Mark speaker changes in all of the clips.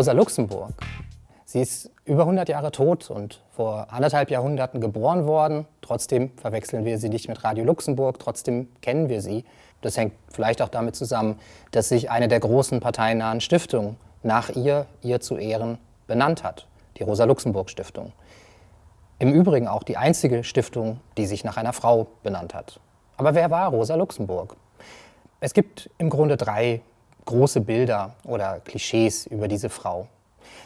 Speaker 1: Rosa Luxemburg. Sie ist über 100 Jahre tot und vor anderthalb Jahrhunderten geboren worden. Trotzdem verwechseln wir sie nicht mit Radio Luxemburg, trotzdem kennen wir sie. Das hängt vielleicht auch damit zusammen, dass sich eine der großen parteiennahen Stiftungen nach ihr, ihr zu Ehren, benannt hat, die Rosa-Luxemburg-Stiftung. Im Übrigen auch die einzige Stiftung, die sich nach einer Frau benannt hat. Aber wer war Rosa Luxemburg? Es gibt im Grunde drei große Bilder oder Klischees über diese Frau.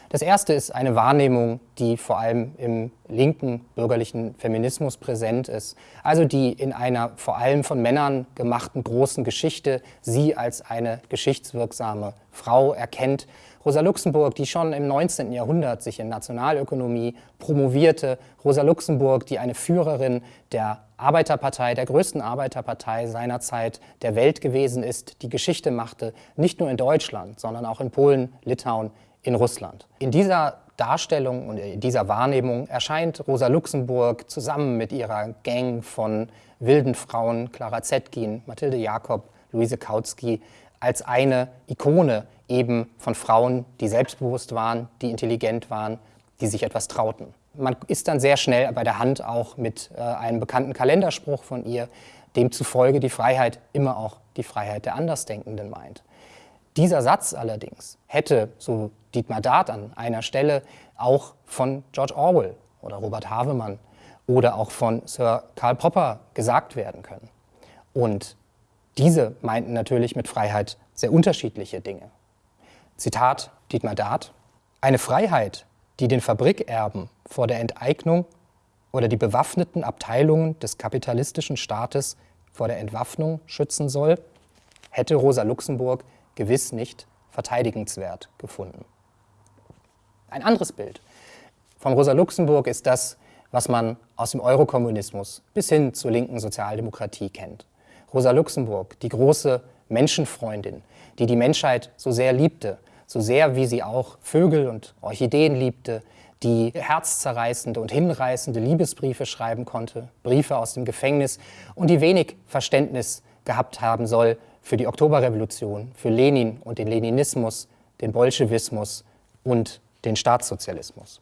Speaker 1: Das erste ist eine Wahrnehmung, die vor allem im linken bürgerlichen Feminismus präsent ist, also die in einer vor allem von Männern gemachten großen Geschichte sie als eine geschichtswirksame Frau erkennt. Rosa Luxemburg, die schon im 19. Jahrhundert sich in Nationalökonomie promovierte, Rosa Luxemburg, die eine Führerin der Arbeiterpartei, der größten Arbeiterpartei seiner Zeit der Welt gewesen ist, die Geschichte machte, nicht nur in Deutschland, sondern auch in Polen, Litauen, in Russland. In dieser Darstellung und in dieser Wahrnehmung erscheint Rosa Luxemburg zusammen mit ihrer Gang von wilden Frauen, Clara Zetkin, Mathilde Jakob, Luise Kautsky, als eine Ikone eben von Frauen, die selbstbewusst waren, die intelligent waren, die sich etwas trauten. Man ist dann sehr schnell bei der Hand auch mit äh, einem bekannten Kalenderspruch von ihr, demzufolge die Freiheit immer auch die Freiheit der Andersdenkenden meint. Dieser Satz allerdings hätte, so Dietmar Dart an einer Stelle, auch von George Orwell oder Robert Havemann oder auch von Sir Karl Popper gesagt werden können. Und diese meinten natürlich mit Freiheit sehr unterschiedliche Dinge. Zitat Dietmar Dart, eine Freiheit, die den Fabrikerben vor der Enteignung oder die bewaffneten Abteilungen des kapitalistischen Staates vor der Entwaffnung schützen soll, hätte Rosa Luxemburg gewiss nicht verteidigenswert gefunden. Ein anderes Bild von Rosa Luxemburg ist das, was man aus dem Eurokommunismus bis hin zur linken Sozialdemokratie kennt. Rosa Luxemburg, die große Menschenfreundin, die die Menschheit so sehr liebte, so sehr wie sie auch Vögel und Orchideen liebte, die herzzerreißende und hinreißende Liebesbriefe schreiben konnte, Briefe aus dem Gefängnis und die wenig Verständnis gehabt haben soll für die Oktoberrevolution, für Lenin und den Leninismus, den Bolschewismus und den Staatssozialismus.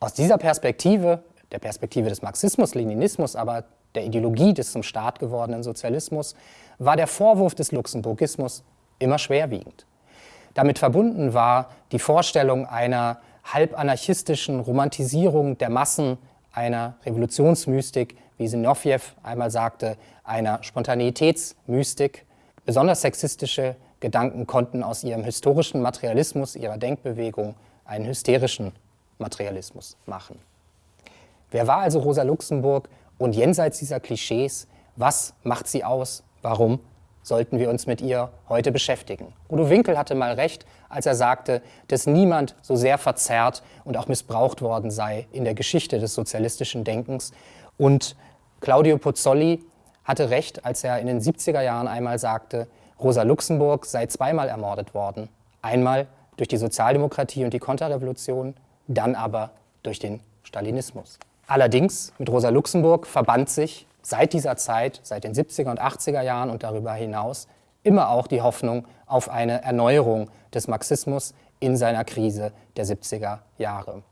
Speaker 1: Aus dieser Perspektive, der Perspektive des Marxismus, Leninismus, aber der Ideologie des zum Staat gewordenen Sozialismus, war der Vorwurf des Luxemburgismus immer schwerwiegend. Damit verbunden war die Vorstellung einer halb-anarchistischen Romantisierung der Massen, einer Revolutionsmystik, wie Sinowjew einmal sagte, einer Spontaneitätsmystik. Besonders sexistische Gedanken konnten aus ihrem historischen Materialismus, ihrer Denkbewegung, einen hysterischen Materialismus machen. Wer war also Rosa Luxemburg und jenseits dieser Klischees, was macht sie aus? Warum sollten wir uns mit ihr heute beschäftigen? Udo Winkel hatte mal recht, als er sagte, dass niemand so sehr verzerrt und auch missbraucht worden sei in der Geschichte des sozialistischen Denkens. Und Claudio Pozzolli hatte recht, als er in den 70er Jahren einmal sagte, Rosa Luxemburg sei zweimal ermordet worden. Einmal durch die Sozialdemokratie und die Konterrevolution, dann aber durch den Stalinismus. Allerdings mit Rosa Luxemburg verband sich seit dieser Zeit, seit den 70er und 80er Jahren und darüber hinaus, immer auch die Hoffnung auf eine Erneuerung des Marxismus in seiner Krise der 70er Jahre.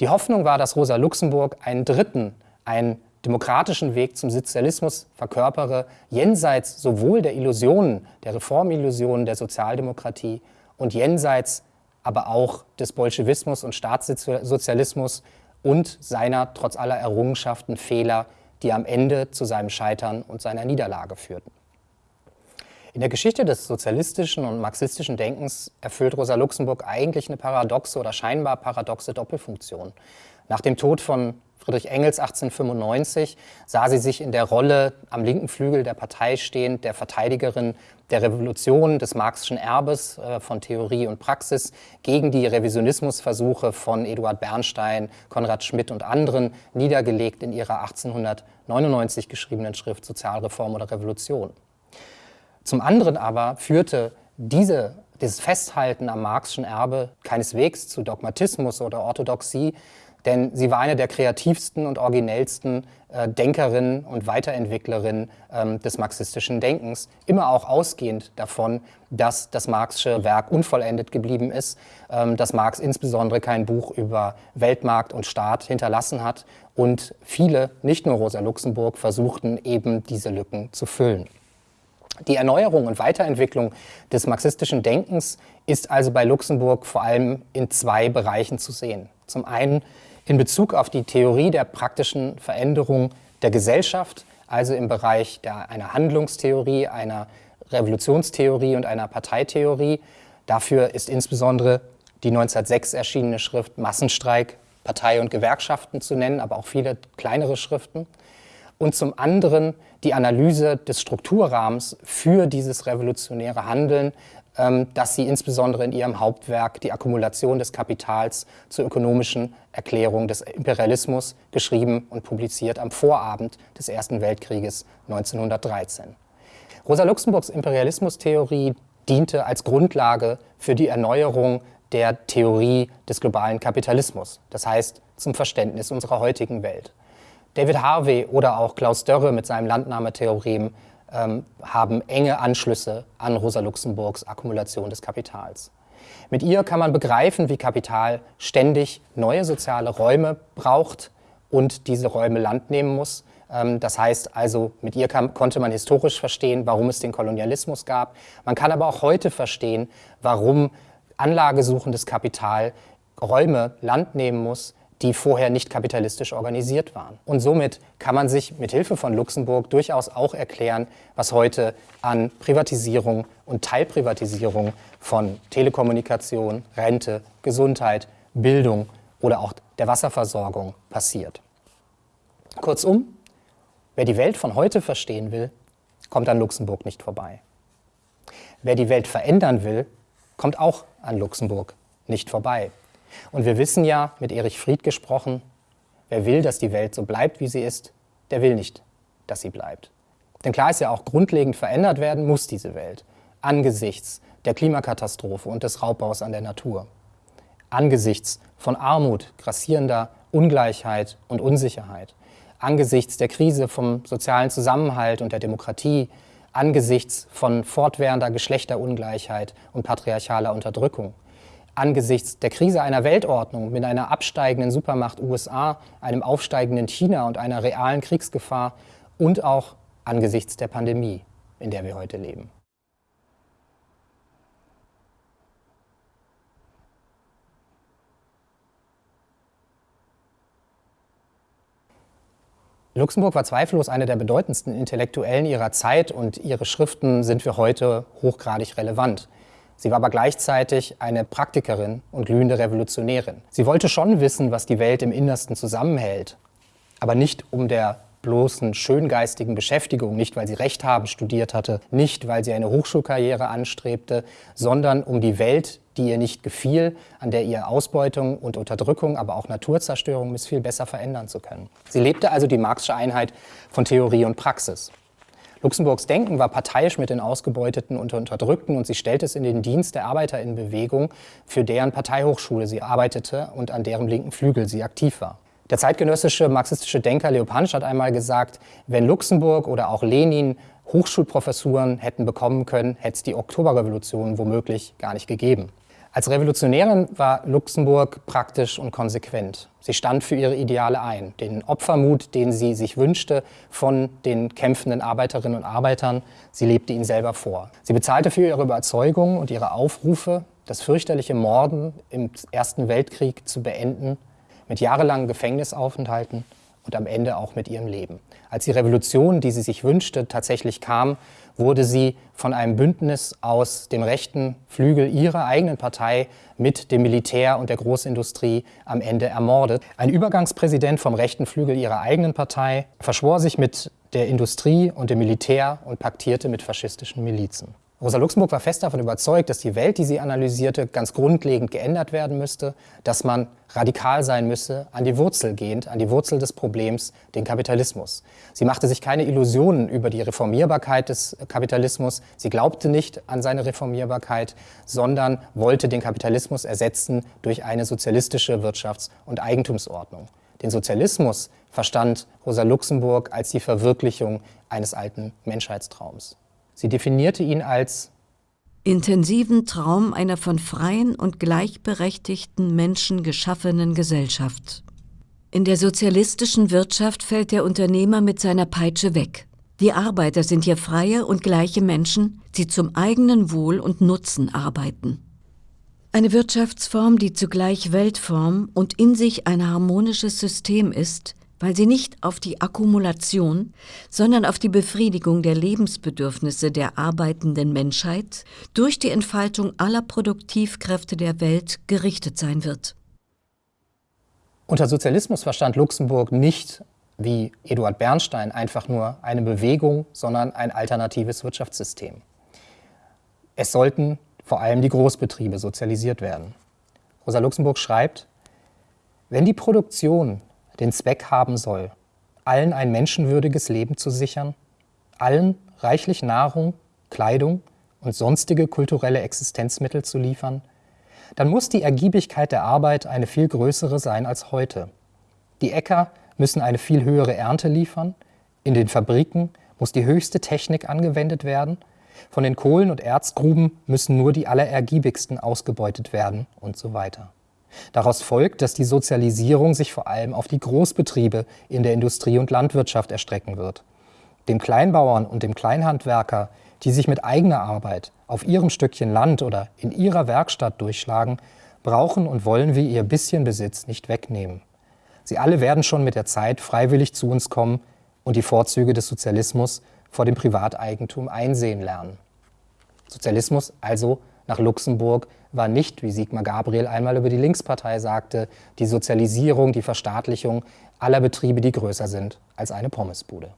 Speaker 1: Die Hoffnung war, dass Rosa Luxemburg einen dritten, einen demokratischen Weg zum Sozialismus verkörpere, jenseits sowohl der Illusionen, der Reformillusionen der Sozialdemokratie und jenseits aber auch des Bolschewismus und Staatssozialismus und seiner trotz aller Errungenschaften Fehler, die am Ende zu seinem Scheitern und seiner Niederlage führten. In der Geschichte des sozialistischen und marxistischen Denkens erfüllt Rosa Luxemburg eigentlich eine paradoxe oder scheinbar paradoxe Doppelfunktion. Nach dem Tod von Friedrich Engels 1895 sah sie sich in der Rolle am linken Flügel der Partei stehend, der Verteidigerin der Revolution, des marxischen Erbes äh, von Theorie und Praxis gegen die Revisionismusversuche von Eduard Bernstein, Konrad Schmidt und anderen, niedergelegt in ihrer 1899 geschriebenen Schrift Sozialreform oder Revolution. Zum anderen aber führte diese, dieses Festhalten am marxischen Erbe keineswegs zu Dogmatismus oder Orthodoxie, denn sie war eine der kreativsten und originellsten äh, Denkerinnen und Weiterentwicklerinnen ähm, des marxistischen Denkens, immer auch ausgehend davon, dass das Marxische Werk unvollendet geblieben ist, ähm, dass Marx insbesondere kein Buch über Weltmarkt und Staat hinterlassen hat und viele, nicht nur Rosa Luxemburg, versuchten eben diese Lücken zu füllen. Die Erneuerung und Weiterentwicklung des marxistischen Denkens ist also bei Luxemburg vor allem in zwei Bereichen zu sehen. Zum einen in Bezug auf die Theorie der praktischen Veränderung der Gesellschaft, also im Bereich der, einer Handlungstheorie, einer Revolutionstheorie und einer Parteitheorie. Dafür ist insbesondere die 1906 erschienene Schrift Massenstreik, Partei und Gewerkschaften zu nennen, aber auch viele kleinere Schriften und zum anderen die Analyse des Strukturrahmens für dieses revolutionäre Handeln, ähm, das sie insbesondere in ihrem Hauptwerk Die Akkumulation des Kapitals zur ökonomischen Erklärung des Imperialismus geschrieben und publiziert am Vorabend des Ersten Weltkrieges 1913. Rosa Luxemburgs Imperialismustheorie diente als Grundlage für die Erneuerung der Theorie des globalen Kapitalismus, das heißt zum Verständnis unserer heutigen Welt. David Harvey oder auch Klaus Dörre mit seinem Landnahmetheorem ähm, haben enge Anschlüsse an Rosa Luxemburgs Akkumulation des Kapitals. Mit ihr kann man begreifen, wie Kapital ständig neue soziale Räume braucht und diese Räume Land nehmen muss. Ähm, das heißt also, mit ihr kann, konnte man historisch verstehen, warum es den Kolonialismus gab. Man kann aber auch heute verstehen, warum anlagesuchendes Kapital Räume Land nehmen muss, die vorher nicht kapitalistisch organisiert waren. Und somit kann man sich mit Hilfe von Luxemburg durchaus auch erklären, was heute an Privatisierung und Teilprivatisierung von Telekommunikation, Rente, Gesundheit, Bildung oder auch der Wasserversorgung passiert. Kurzum, wer die Welt von heute verstehen will, kommt an Luxemburg nicht vorbei. Wer die Welt verändern will, kommt auch an Luxemburg nicht vorbei. Und wir wissen ja, mit Erich Fried gesprochen, wer will, dass die Welt so bleibt, wie sie ist, der will nicht, dass sie bleibt. Denn klar ist ja auch, grundlegend verändert werden muss diese Welt angesichts der Klimakatastrophe und des Raubbaus an der Natur, angesichts von Armut, grassierender Ungleichheit und Unsicherheit, angesichts der Krise vom sozialen Zusammenhalt und der Demokratie, angesichts von fortwährender Geschlechterungleichheit und patriarchaler Unterdrückung, angesichts der Krise einer Weltordnung mit einer absteigenden Supermacht USA, einem aufsteigenden China und einer realen Kriegsgefahr und auch angesichts der Pandemie, in der wir heute leben. Luxemburg war zweifellos eine der bedeutendsten Intellektuellen ihrer Zeit und ihre Schriften sind für heute hochgradig relevant. Sie war aber gleichzeitig eine Praktikerin und glühende Revolutionärin. Sie wollte schon wissen, was die Welt im Innersten zusammenhält, aber nicht um der bloßen schöngeistigen Beschäftigung, nicht weil sie Recht haben studiert hatte, nicht weil sie eine Hochschulkarriere anstrebte, sondern um die Welt, die ihr nicht gefiel, an der ihr Ausbeutung und Unterdrückung, aber auch Naturzerstörung missfiel, besser verändern zu können. Sie lebte also die Marxische Einheit von Theorie und Praxis. Luxemburgs Denken war parteiisch mit den Ausgebeuteten und Unterdrückten und sie stellte es in den Dienst der Arbeiterinnenbewegung, für deren Parteihochschule sie arbeitete und an deren linken Flügel sie aktiv war. Der zeitgenössische marxistische Denker Leo Pansch hat einmal gesagt, wenn Luxemburg oder auch Lenin Hochschulprofessuren hätten bekommen können, hätte es die Oktoberrevolution womöglich gar nicht gegeben. Als Revolutionärin war Luxemburg praktisch und konsequent. Sie stand für ihre Ideale ein. Den Opfermut, den sie sich wünschte von den kämpfenden Arbeiterinnen und Arbeitern, sie lebte ihn selber vor. Sie bezahlte für ihre Überzeugungen und ihre Aufrufe, das fürchterliche Morden im Ersten Weltkrieg zu beenden, mit jahrelangen Gefängnisaufenthalten und am Ende auch mit ihrem Leben. Als die Revolution, die sie sich wünschte, tatsächlich kam, wurde sie von einem Bündnis aus dem rechten Flügel ihrer eigenen Partei mit dem Militär und der Großindustrie am Ende ermordet. Ein Übergangspräsident vom rechten Flügel ihrer eigenen Partei verschwor sich mit der Industrie und dem Militär und paktierte mit faschistischen Milizen. Rosa Luxemburg war fest davon überzeugt, dass die Welt, die sie analysierte, ganz grundlegend geändert werden müsste, dass man radikal sein müsse, an die Wurzel gehend, an die Wurzel des Problems, den Kapitalismus. Sie machte sich keine Illusionen über die Reformierbarkeit des Kapitalismus. Sie glaubte nicht an seine Reformierbarkeit, sondern wollte den Kapitalismus ersetzen durch eine sozialistische Wirtschafts- und Eigentumsordnung. Den Sozialismus verstand Rosa Luxemburg als die Verwirklichung eines alten Menschheitstraums. Sie definierte ihn als
Speaker 2: intensiven Traum einer von freien und gleichberechtigten Menschen geschaffenen Gesellschaft. In der sozialistischen Wirtschaft fällt der Unternehmer mit seiner Peitsche weg. Die Arbeiter sind hier freie und gleiche Menschen, die zum eigenen Wohl und Nutzen arbeiten. Eine Wirtschaftsform, die zugleich Weltform und in sich ein harmonisches System ist, weil sie nicht auf die Akkumulation, sondern auf die Befriedigung der Lebensbedürfnisse der arbeitenden Menschheit durch die Entfaltung aller Produktivkräfte der Welt gerichtet sein wird.
Speaker 1: Unter Sozialismus verstand Luxemburg nicht, wie Eduard Bernstein, einfach nur eine Bewegung, sondern ein alternatives Wirtschaftssystem. Es sollten vor allem die Großbetriebe sozialisiert werden. Rosa Luxemburg schreibt, wenn die Produktion den Zweck haben soll, allen ein menschenwürdiges Leben zu sichern, allen reichlich Nahrung, Kleidung und sonstige kulturelle Existenzmittel zu liefern, dann muss die Ergiebigkeit der Arbeit eine viel größere sein als heute. Die Äcker müssen eine viel höhere Ernte liefern, in den Fabriken muss die höchste Technik angewendet werden, von den Kohlen- und Erzgruben müssen nur die allerergiebigsten ausgebeutet werden und so weiter. Daraus folgt, dass die Sozialisierung sich vor allem auf die Großbetriebe in der Industrie und Landwirtschaft erstrecken wird. Dem Kleinbauern und dem Kleinhandwerker, die sich mit eigener Arbeit auf ihrem Stückchen Land oder in ihrer Werkstatt durchschlagen, brauchen und wollen wir ihr bisschen Besitz nicht wegnehmen. Sie alle werden schon mit der Zeit freiwillig zu uns kommen und die Vorzüge des Sozialismus vor dem Privateigentum einsehen lernen. Sozialismus also nach Luxemburg war nicht, wie Sigmar Gabriel einmal über die Linkspartei sagte, die Sozialisierung, die Verstaatlichung aller Betriebe, die größer sind als eine Pommesbude.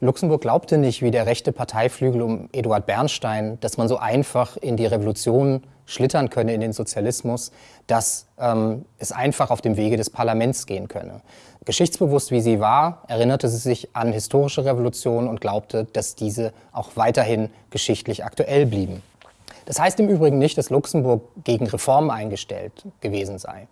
Speaker 1: Luxemburg glaubte nicht, wie der rechte Parteiflügel um Eduard Bernstein, dass man so einfach in die Revolution schlittern könne, in den Sozialismus, dass ähm, es einfach auf dem Wege des Parlaments gehen könne. Geschichtsbewusst wie sie war, erinnerte sie sich an historische Revolutionen und glaubte, dass diese auch weiterhin geschichtlich aktuell blieben. Das heißt im Übrigen nicht, dass Luxemburg gegen Reformen eingestellt gewesen sei.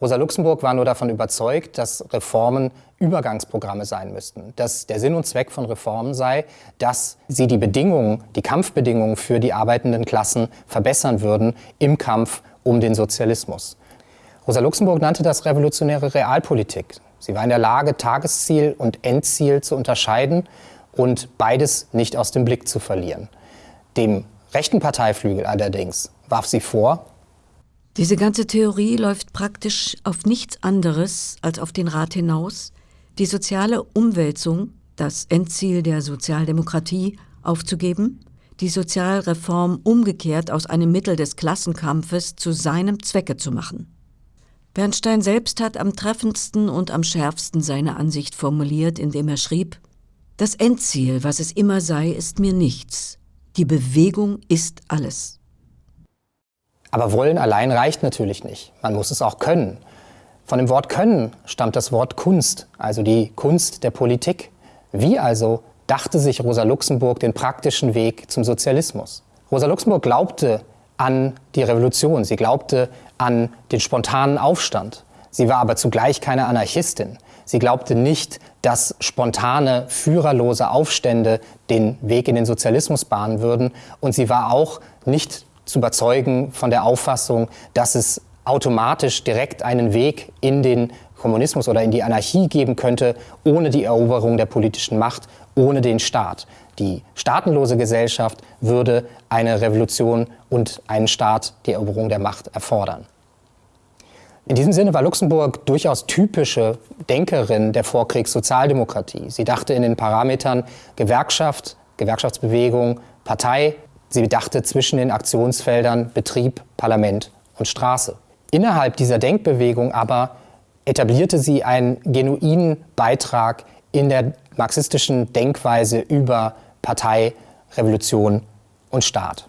Speaker 1: Rosa Luxemburg war nur davon überzeugt, dass Reformen Übergangsprogramme sein müssten, dass der Sinn und Zweck von Reformen sei, dass sie die Bedingungen, die Kampfbedingungen für die arbeitenden Klassen verbessern würden im Kampf um den Sozialismus. Rosa Luxemburg nannte das revolutionäre Realpolitik. Sie war in der Lage, Tagesziel und Endziel zu unterscheiden und beides nicht aus dem Blick zu verlieren. Dem rechten Parteiflügel allerdings warf sie vor,
Speaker 2: diese ganze Theorie läuft praktisch auf nichts anderes als auf den Rat hinaus, die soziale Umwälzung, das Endziel der Sozialdemokratie, aufzugeben, die Sozialreform umgekehrt aus einem Mittel des Klassenkampfes zu seinem Zwecke zu machen. Bernstein selbst hat am treffendsten und am schärfsten seine Ansicht formuliert, indem er schrieb, das Endziel, was es immer sei, ist mir nichts. Die Bewegung ist alles.
Speaker 1: Aber wollen allein reicht natürlich nicht. Man muss es auch können. Von dem Wort können stammt das Wort Kunst, also die Kunst der Politik. Wie also dachte sich Rosa Luxemburg den praktischen Weg zum Sozialismus? Rosa Luxemburg glaubte an die Revolution, sie glaubte an den spontanen Aufstand. Sie war aber zugleich keine Anarchistin. Sie glaubte nicht, dass spontane, führerlose Aufstände den Weg in den Sozialismus bahnen würden. Und sie war auch nicht zu überzeugen von der Auffassung, dass es automatisch direkt einen Weg in den Kommunismus oder in die Anarchie geben könnte, ohne die Eroberung der politischen Macht, ohne den Staat. Die staatenlose Gesellschaft würde eine Revolution und einen Staat, die Eroberung der Macht erfordern. In diesem Sinne war Luxemburg durchaus typische Denkerin der Vorkriegssozialdemokratie. Sie dachte in den Parametern Gewerkschaft, Gewerkschaftsbewegung, Partei. Sie dachte zwischen den Aktionsfeldern Betrieb, Parlament und Straße. Innerhalb dieser Denkbewegung aber etablierte sie einen genuinen Beitrag in der marxistischen Denkweise über Partei, Revolution und Staat.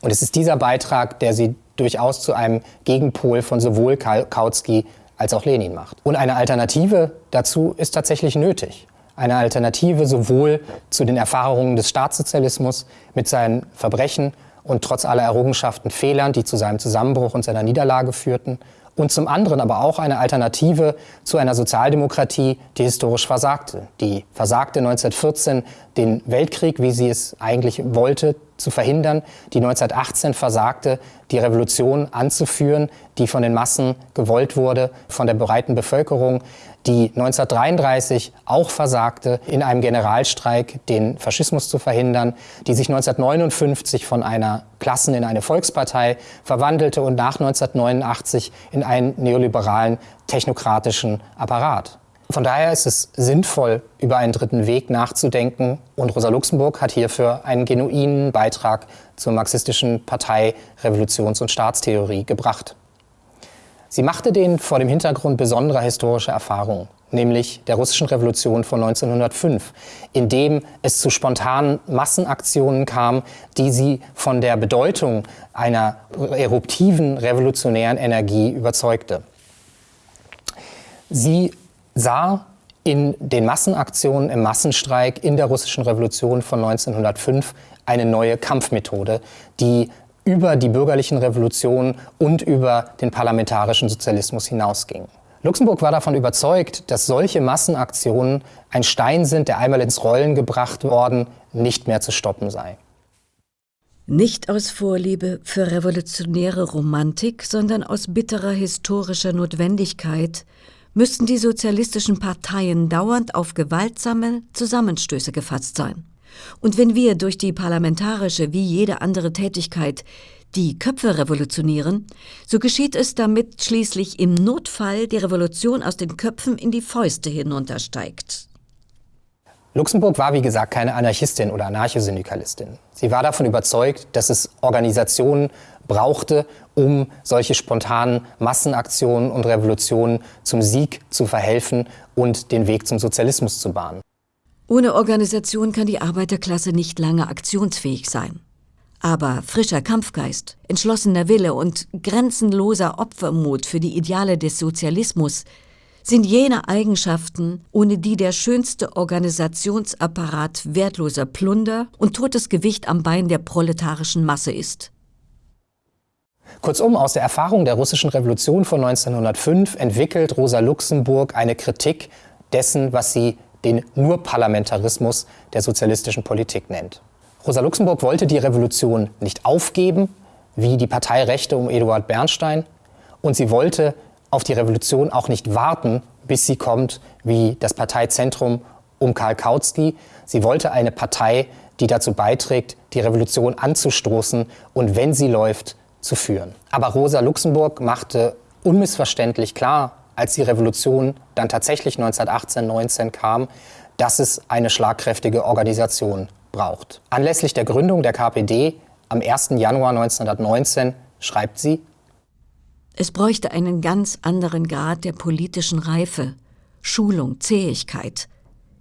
Speaker 1: Und es ist dieser Beitrag, der sie durchaus zu einem Gegenpol von sowohl Kautsky als auch Lenin macht. Und eine Alternative dazu ist tatsächlich nötig. Eine Alternative sowohl zu den Erfahrungen des Staatssozialismus mit seinen Verbrechen und trotz aller Errungenschaften Fehlern, die zu seinem Zusammenbruch und seiner Niederlage führten, und zum anderen aber auch eine Alternative zu einer Sozialdemokratie, die historisch versagte. Die versagte 1914 den Weltkrieg, wie sie es eigentlich wollte, zu verhindern, die 1918 versagte, die Revolution anzuführen, die von den Massen gewollt wurde, von der breiten Bevölkerung, die 1933 auch versagte, in einem Generalstreik den Faschismus zu verhindern, die sich 1959 von einer Klassen in eine Volkspartei verwandelte und nach 1989 in einen neoliberalen technokratischen Apparat. Von daher ist es sinnvoll, über einen dritten Weg nachzudenken und Rosa Luxemburg hat hierfür einen genuinen Beitrag zur marxistischen Partei, Revolutions- und Staatstheorie gebracht. Sie machte den vor dem Hintergrund besonderer historischer Erfahrungen, nämlich der russischen Revolution von 1905, in dem es zu spontanen Massenaktionen kam, die sie von der Bedeutung einer eruptiven revolutionären Energie überzeugte. Sie sah in den Massenaktionen im Massenstreik in der russischen Revolution von 1905 eine neue Kampfmethode, die über die bürgerlichen Revolutionen und über den parlamentarischen Sozialismus hinausging. Luxemburg war davon überzeugt, dass solche Massenaktionen ein Stein sind, der einmal ins Rollen gebracht worden, nicht mehr zu stoppen sei.
Speaker 2: Nicht aus Vorliebe für revolutionäre Romantik, sondern aus bitterer historischer Notwendigkeit müssten die sozialistischen Parteien dauernd auf gewaltsame Zusammenstöße gefasst sein. Und wenn wir durch die parlamentarische wie jede andere Tätigkeit die Köpfe revolutionieren, so geschieht es, damit schließlich im Notfall die Revolution aus den Köpfen in die Fäuste hinuntersteigt.
Speaker 1: Luxemburg war, wie gesagt, keine Anarchistin oder Anarchosyndikalistin. Sie war davon überzeugt, dass es Organisationen brauchte, um solche spontanen Massenaktionen und Revolutionen zum Sieg zu verhelfen und den Weg zum Sozialismus zu bahnen.
Speaker 2: Ohne Organisation kann die Arbeiterklasse nicht lange aktionsfähig sein. Aber frischer Kampfgeist, entschlossener Wille und grenzenloser Opfermut für die Ideale des Sozialismus sind jene Eigenschaften, ohne die der schönste Organisationsapparat wertloser Plunder und totes Gewicht am Bein der proletarischen Masse ist.
Speaker 1: Kurzum, aus der Erfahrung der russischen Revolution von 1905 entwickelt Rosa Luxemburg eine Kritik dessen, was sie den Nur-Parlamentarismus der sozialistischen Politik nennt. Rosa Luxemburg wollte die Revolution nicht aufgeben, wie die Partei Rechte um Eduard Bernstein, und sie wollte auf die Revolution auch nicht warten, bis sie kommt, wie das Parteizentrum um Karl Kautsky. Sie wollte eine Partei, die dazu beiträgt, die Revolution anzustoßen und, wenn sie läuft, zu führen. Aber Rosa Luxemburg machte unmissverständlich klar, als die Revolution dann tatsächlich 1918, 19 kam, dass es eine schlagkräftige Organisation braucht. Anlässlich der Gründung der KPD am 1. Januar 1919 schreibt sie,
Speaker 2: es bräuchte einen ganz anderen Grad der politischen Reife, Schulung, Zähigkeit,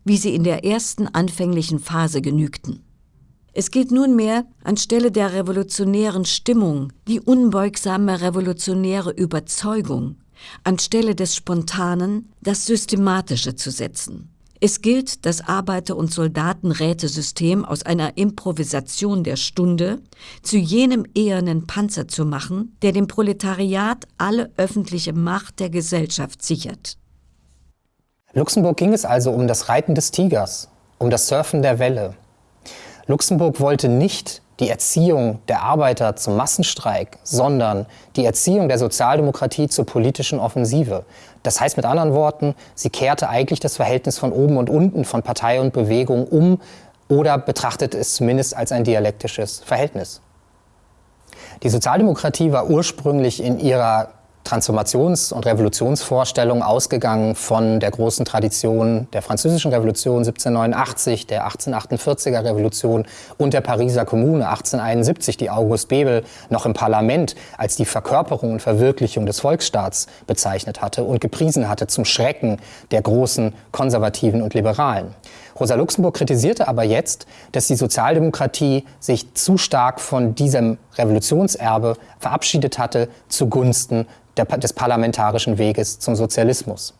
Speaker 2: wie sie in der ersten anfänglichen Phase genügten. Es gilt nunmehr, anstelle der revolutionären Stimmung die unbeugsame revolutionäre Überzeugung, anstelle des Spontanen das Systematische zu setzen. Es gilt, das Arbeiter- und Soldatenrätesystem aus einer Improvisation der Stunde zu jenem ehernen Panzer zu machen, der dem Proletariat alle öffentliche Macht der Gesellschaft sichert.
Speaker 1: Luxemburg ging es also um das Reiten des Tigers, um das Surfen der Welle. Luxemburg wollte nicht die Erziehung der Arbeiter zum Massenstreik, sondern die Erziehung der Sozialdemokratie zur politischen Offensive. Das heißt mit anderen Worten, sie kehrte eigentlich das Verhältnis von oben und unten, von Partei und Bewegung um oder betrachtet es zumindest als ein dialektisches Verhältnis. Die Sozialdemokratie war ursprünglich in ihrer Transformations- und Revolutionsvorstellung ausgegangen von der großen Tradition der Französischen Revolution 1789, der 1848er Revolution und der Pariser Kommune 1871, die August Bebel noch im Parlament als die Verkörperung und Verwirklichung des Volksstaats bezeichnet hatte und gepriesen hatte zum Schrecken der großen Konservativen und Liberalen. Rosa Luxemburg kritisierte aber jetzt, dass die Sozialdemokratie sich zu stark von diesem Revolutionserbe verabschiedet hatte zugunsten der, des parlamentarischen Weges zum Sozialismus.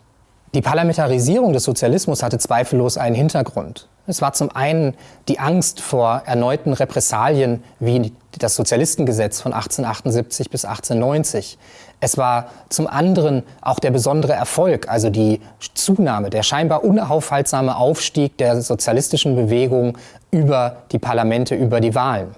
Speaker 1: Die Parlamentarisierung des Sozialismus hatte zweifellos einen Hintergrund. Es war zum einen die Angst vor erneuten Repressalien wie das Sozialistengesetz von 1878 bis 1890. Es war zum anderen auch der besondere Erfolg, also die Zunahme, der scheinbar unaufhaltsame Aufstieg der sozialistischen Bewegung über die Parlamente, über die Wahlen.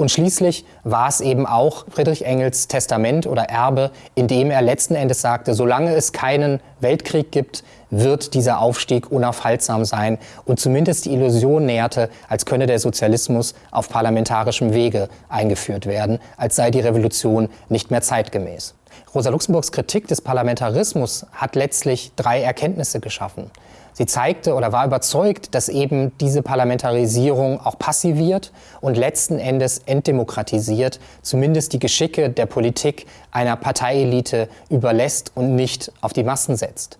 Speaker 1: Und schließlich war es eben auch Friedrich Engels Testament oder Erbe, in dem er letzten Endes sagte, solange es keinen Weltkrieg gibt, wird dieser Aufstieg unaufhaltsam sein und zumindest die Illusion näherte, als könne der Sozialismus auf parlamentarischem Wege eingeführt werden, als sei die Revolution nicht mehr zeitgemäß. Rosa Luxemburgs Kritik des Parlamentarismus hat letztlich drei Erkenntnisse geschaffen. Sie zeigte oder war überzeugt, dass eben diese Parlamentarisierung auch passiviert und letzten Endes entdemokratisiert, zumindest die Geschicke der Politik einer Parteielite überlässt und nicht auf die Massen setzt.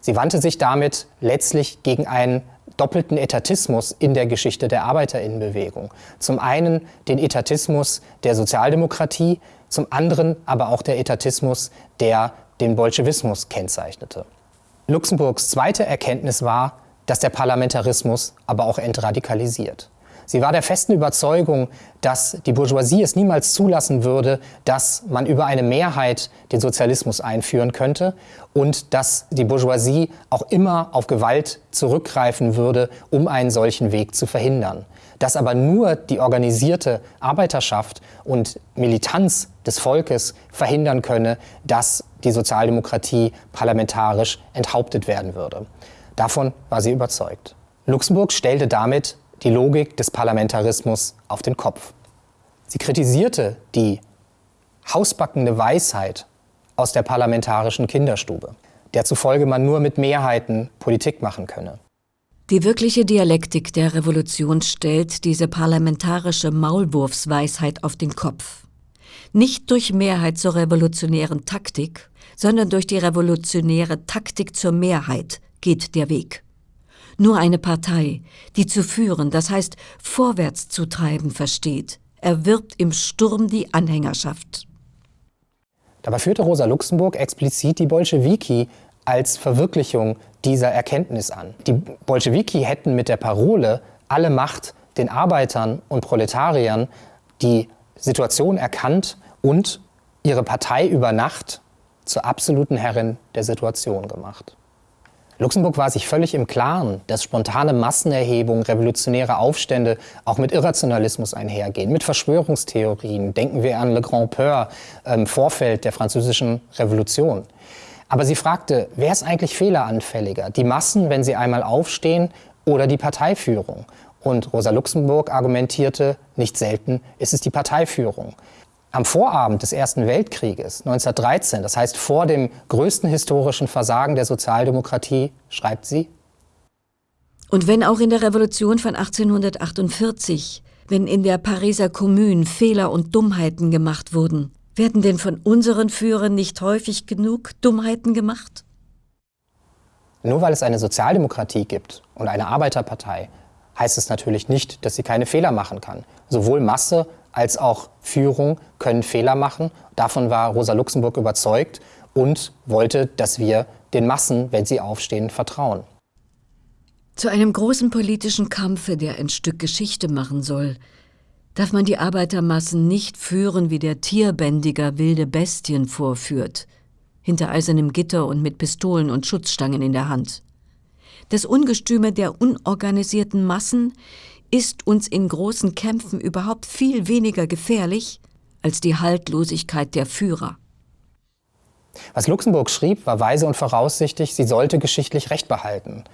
Speaker 1: Sie wandte sich damit letztlich gegen einen doppelten Etatismus in der Geschichte der Arbeiterinnenbewegung. Zum einen den Etatismus der Sozialdemokratie, zum anderen aber auch der Etatismus, der den Bolschewismus kennzeichnete. Luxemburgs zweite Erkenntnis war, dass der Parlamentarismus aber auch entradikalisiert. Sie war der festen Überzeugung, dass die Bourgeoisie es niemals zulassen würde, dass man über eine Mehrheit den Sozialismus einführen könnte und dass die Bourgeoisie auch immer auf Gewalt zurückgreifen würde, um einen solchen Weg zu verhindern. Dass aber nur die organisierte Arbeiterschaft und Militanz des Volkes verhindern könne, dass die Sozialdemokratie parlamentarisch enthauptet werden würde. Davon war sie überzeugt. Luxemburg stellte damit die Logik des Parlamentarismus auf den Kopf. Sie kritisierte die hausbackende Weisheit aus der parlamentarischen Kinderstube, der zufolge man nur mit Mehrheiten Politik machen könne.
Speaker 2: Die wirkliche Dialektik der Revolution stellt diese parlamentarische Maulwurfsweisheit auf den Kopf. Nicht durch Mehrheit zur revolutionären Taktik, sondern durch die revolutionäre Taktik zur Mehrheit geht der Weg. Nur eine Partei, die zu führen, das heißt vorwärts zu treiben versteht, erwirbt im Sturm die Anhängerschaft.
Speaker 1: Dabei führte Rosa Luxemburg explizit die Bolschewiki als Verwirklichung dieser Erkenntnis an. Die Bolschewiki hätten mit der Parole alle Macht den Arbeitern und Proletariern die Situation erkannt und ihre Partei über Nacht zur absoluten Herrin der Situation gemacht. Luxemburg war sich völlig im Klaren, dass spontane Massenerhebungen, revolutionäre Aufstände auch mit Irrationalismus einhergehen, mit Verschwörungstheorien. Denken wir an Le Grand Peur im ähm, Vorfeld der französischen Revolution. Aber sie fragte, wer ist eigentlich fehleranfälliger? Die Massen, wenn sie einmal aufstehen, oder die Parteiführung? Und Rosa Luxemburg argumentierte, nicht selten ist es die Parteiführung. Am Vorabend des Ersten Weltkrieges 1913, das heißt vor dem größten historischen Versagen der Sozialdemokratie, schreibt sie,
Speaker 2: Und wenn auch in der Revolution von 1848, wenn in der Pariser Kommune Fehler und Dummheiten gemacht wurden, werden denn von unseren Führern nicht häufig genug Dummheiten gemacht?
Speaker 1: Nur weil es eine Sozialdemokratie gibt und eine Arbeiterpartei, heißt es natürlich nicht, dass sie keine Fehler machen kann. Sowohl Masse als auch Führung können Fehler machen. Davon war Rosa Luxemburg überzeugt und wollte, dass wir den Massen, wenn sie aufstehen, vertrauen.
Speaker 2: Zu einem großen politischen Kampfe, der ein Stück Geschichte machen soll, darf man die Arbeitermassen nicht führen, wie der Tierbändiger wilde Bestien vorführt, hinter eisernem Gitter und mit Pistolen und Schutzstangen in der Hand. Das Ungestüme der unorganisierten Massen ist uns in großen Kämpfen überhaupt viel weniger gefährlich als die Haltlosigkeit der Führer.
Speaker 1: Was Luxemburg schrieb, war weise und voraussichtig, sie sollte geschichtlich Recht behalten.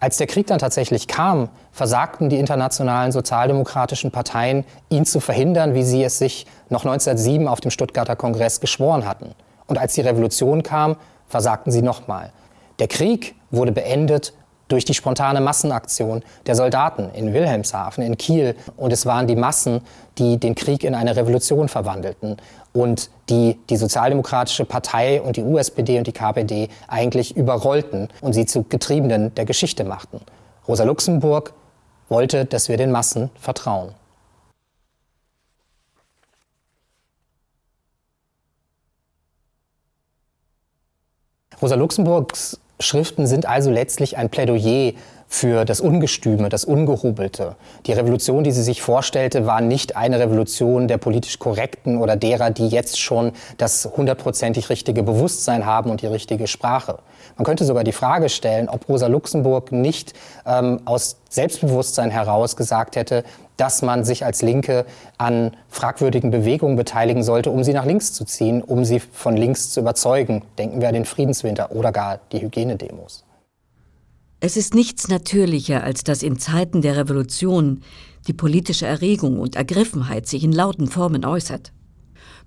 Speaker 1: Als der Krieg dann tatsächlich kam, versagten die internationalen sozialdemokratischen Parteien, ihn zu verhindern, wie sie es sich noch 1907 auf dem Stuttgarter Kongress geschworen hatten. Und als die Revolution kam, versagten sie nochmal. Der Krieg wurde beendet durch die spontane Massenaktion der Soldaten in Wilhelmshaven, in Kiel. Und es waren die Massen, die den Krieg in eine Revolution verwandelten und die die Sozialdemokratische Partei und die USPD und die KPD eigentlich überrollten und sie zu Getriebenen der Geschichte machten. Rosa Luxemburg wollte, dass wir den Massen vertrauen. Rosa Luxemburgs Schriften sind also letztlich ein Plädoyer für das Ungestüme, das Ungehobelte. Die Revolution, die sie sich vorstellte, war nicht eine Revolution der politisch Korrekten oder derer, die jetzt schon das hundertprozentig richtige Bewusstsein haben und die richtige Sprache. Man könnte sogar die Frage stellen, ob Rosa Luxemburg nicht ähm, aus Selbstbewusstsein heraus gesagt hätte, dass man sich als Linke an fragwürdigen Bewegungen beteiligen sollte, um sie nach links zu ziehen, um sie von links zu überzeugen. Denken wir an den Friedenswinter oder gar die Hygienedemos.
Speaker 2: Es ist nichts natürlicher, als dass in Zeiten der Revolution die politische Erregung und Ergriffenheit sich in lauten Formen äußert.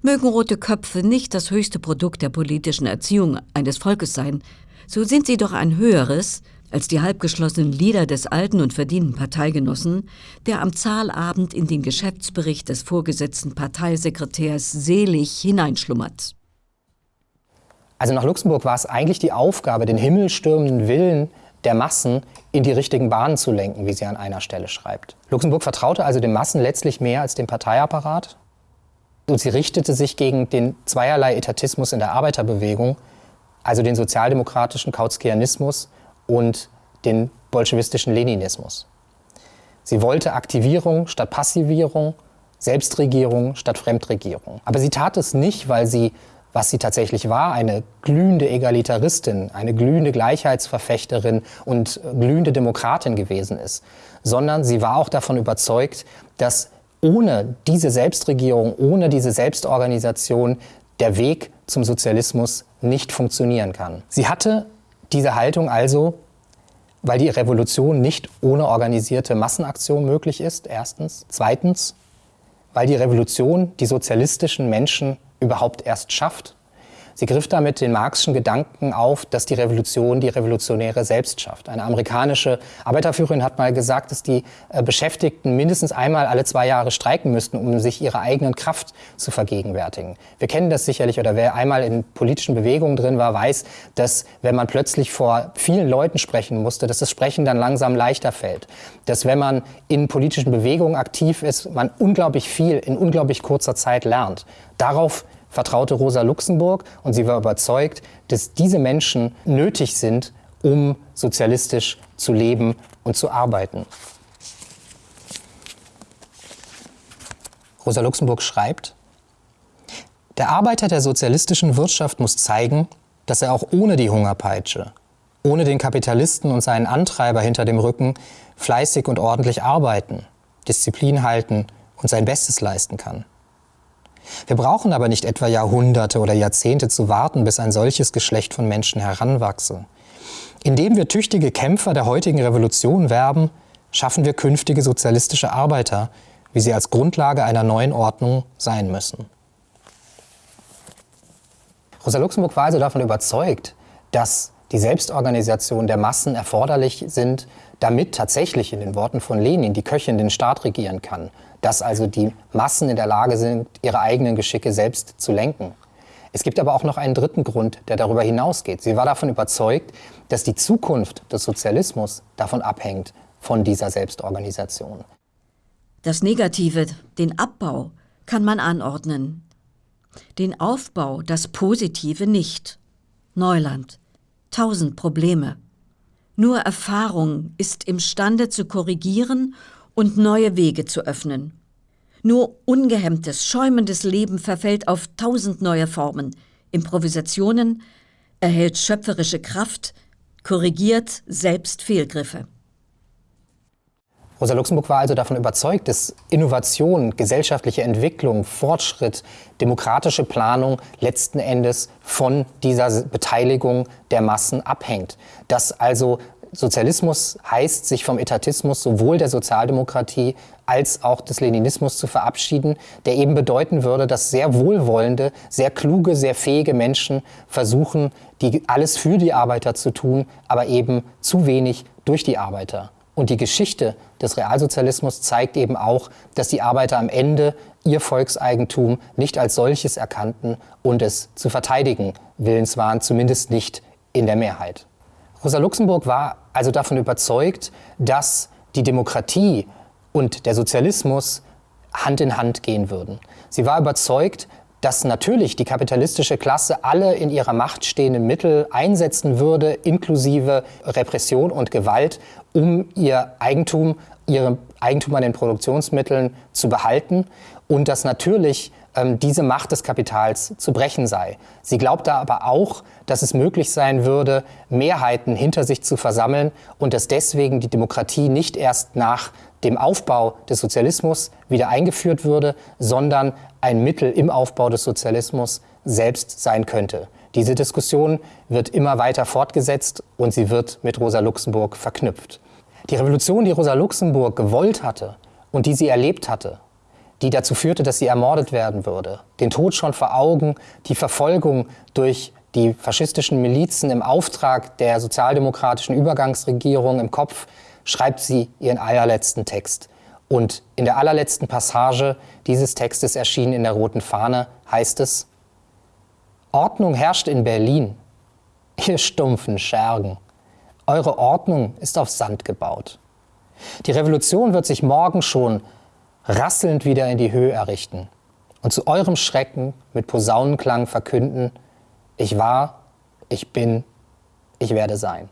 Speaker 2: Mögen rote Köpfe nicht das höchste Produkt der politischen Erziehung eines Volkes sein, so sind sie doch ein höheres als die halbgeschlossenen Lieder des alten und verdienten Parteigenossen, der am Zahlabend in den Geschäftsbericht des vorgesetzten Parteisekretärs selig hineinschlummert.
Speaker 1: Also nach Luxemburg war es eigentlich die Aufgabe, den himmelstürmenden Willen der Massen in die richtigen Bahnen zu lenken, wie sie an einer Stelle schreibt. Luxemburg vertraute also den Massen letztlich mehr als dem Parteiapparat und sie richtete sich gegen den zweierlei Etatismus in der Arbeiterbewegung, also den sozialdemokratischen Kautzkianismus und den bolschewistischen Leninismus. Sie wollte Aktivierung statt Passivierung, Selbstregierung statt Fremdregierung. Aber sie tat es nicht, weil sie was sie tatsächlich war, eine glühende Egalitaristin, eine glühende Gleichheitsverfechterin und glühende Demokratin gewesen ist, sondern sie war auch davon überzeugt, dass ohne diese Selbstregierung, ohne diese Selbstorganisation der Weg zum Sozialismus nicht funktionieren kann. Sie hatte diese Haltung also, weil die Revolution nicht ohne organisierte Massenaktion möglich ist, erstens. Zweitens, weil die Revolution die sozialistischen Menschen überhaupt erst schafft. Sie griff damit den Marxischen Gedanken auf, dass die Revolution die Revolutionäre selbst schafft. Eine amerikanische Arbeiterführerin hat mal gesagt, dass die äh, Beschäftigten mindestens einmal alle zwei Jahre streiken müssten, um sich ihrer eigenen Kraft zu vergegenwärtigen. Wir kennen das sicherlich, oder wer einmal in politischen Bewegungen drin war, weiß, dass wenn man plötzlich vor vielen Leuten sprechen musste, dass das Sprechen dann langsam leichter fällt. Dass wenn man in politischen Bewegungen aktiv ist, man unglaublich viel in unglaublich kurzer Zeit lernt. Darauf vertraute Rosa Luxemburg und sie war überzeugt, dass diese Menschen nötig sind, um sozialistisch zu leben und zu arbeiten. Rosa Luxemburg schreibt, der Arbeiter der sozialistischen Wirtschaft muss zeigen, dass er auch ohne die Hungerpeitsche, ohne den Kapitalisten und seinen Antreiber hinter dem Rücken fleißig und ordentlich arbeiten, Disziplin halten und sein Bestes leisten kann. Wir brauchen aber nicht etwa Jahrhunderte oder Jahrzehnte zu warten, bis ein solches Geschlecht von Menschen heranwachse. Indem wir tüchtige Kämpfer der heutigen Revolution werben, schaffen wir künftige sozialistische Arbeiter, wie sie als Grundlage einer neuen Ordnung sein müssen. Rosa Luxemburg war also davon überzeugt, dass die Selbstorganisation der Massen erforderlich sind, damit tatsächlich in den Worten von Lenin die Köchin den Staat regieren kann, dass also die Massen in der Lage sind, ihre eigenen Geschicke selbst zu lenken. Es gibt aber auch noch einen dritten Grund, der darüber hinausgeht. Sie war davon überzeugt, dass die Zukunft des Sozialismus davon abhängt, von dieser Selbstorganisation.
Speaker 2: Das Negative, den Abbau, kann man anordnen. Den Aufbau, das Positive nicht. Neuland. Tausend Probleme. Nur Erfahrung ist imstande zu korrigieren und neue Wege zu öffnen. Nur ungehemmtes, schäumendes Leben verfällt auf tausend neue Formen, Improvisationen, erhält schöpferische Kraft, korrigiert selbst Fehlgriffe.
Speaker 1: Rosa Luxemburg war also davon überzeugt, dass Innovation, gesellschaftliche Entwicklung, Fortschritt, demokratische Planung letzten Endes von dieser Beteiligung der Massen abhängt. Dass also Sozialismus heißt, sich vom Etatismus sowohl der Sozialdemokratie als auch des Leninismus zu verabschieden, der eben bedeuten würde, dass sehr wohlwollende, sehr kluge, sehr fähige Menschen versuchen, die, alles für die Arbeiter zu tun, aber eben zu wenig durch die Arbeiter. Und die Geschichte des Realsozialismus zeigt eben auch, dass die Arbeiter am Ende ihr Volkseigentum nicht als solches erkannten und es zu verteidigen willens waren, zumindest nicht in der Mehrheit. Rosa Luxemburg war also davon überzeugt, dass die Demokratie und der Sozialismus Hand in Hand gehen würden. Sie war überzeugt, dass natürlich die kapitalistische Klasse alle in ihrer Macht stehenden Mittel einsetzen würde, inklusive Repression und Gewalt, um ihr Eigentum, ihre Eigentum an den Produktionsmitteln zu behalten und dass natürlich diese Macht des Kapitals zu brechen sei. Sie glaubte aber auch, dass es möglich sein würde, Mehrheiten hinter sich zu versammeln und dass deswegen die Demokratie nicht erst nach dem Aufbau des Sozialismus wieder eingeführt würde, sondern ein Mittel im Aufbau des Sozialismus selbst sein könnte. Diese Diskussion wird immer weiter fortgesetzt und sie wird mit Rosa Luxemburg verknüpft. Die Revolution, die Rosa Luxemburg gewollt hatte und die sie erlebt hatte, die dazu führte, dass sie ermordet werden würde, den Tod schon vor Augen, die Verfolgung durch die faschistischen Milizen im Auftrag der sozialdemokratischen Übergangsregierung im Kopf, schreibt sie ihren allerletzten Text. Und in der allerletzten Passage dieses Textes erschienen in der Roten Fahne heißt es, Ordnung herrscht in Berlin, ihr stumpfen Schergen. Eure Ordnung ist auf Sand gebaut. Die Revolution wird sich morgen schon rasselnd wieder in die Höhe errichten und zu eurem Schrecken mit Posaunenklang verkünden, ich war, ich bin, ich werde sein.